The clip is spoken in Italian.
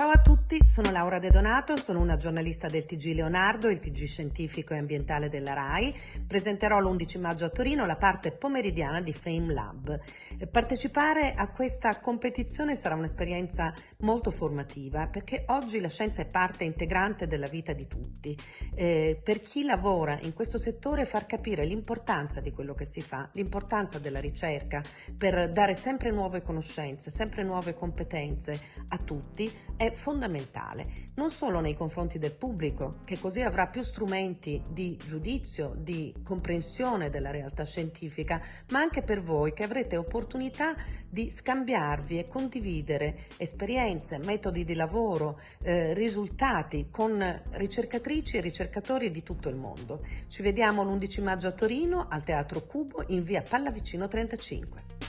Ciao a tutti, sono Laura De Donato, sono una giornalista del TG Leonardo, il TG scientifico e ambientale della RAI. Presenterò l'11 maggio a Torino la parte pomeridiana di Fame Lab. Partecipare a questa competizione sarà un'esperienza molto formativa perché oggi la scienza è parte integrante della vita di tutti. Eh, per chi lavora in questo settore far capire l'importanza di quello che si fa, l'importanza della ricerca per dare sempre nuove conoscenze, sempre nuove competenze a tutti è fondamentale, non solo nei confronti del pubblico, che così avrà più strumenti di giudizio, di comprensione della realtà scientifica, ma anche per voi che avrete opportunità di scambiarvi e condividere esperienze, metodi di lavoro, eh, risultati con ricercatrici e ricercatori di tutto il mondo. Ci vediamo l'11 maggio a Torino al Teatro Cubo in via Pallavicino 35.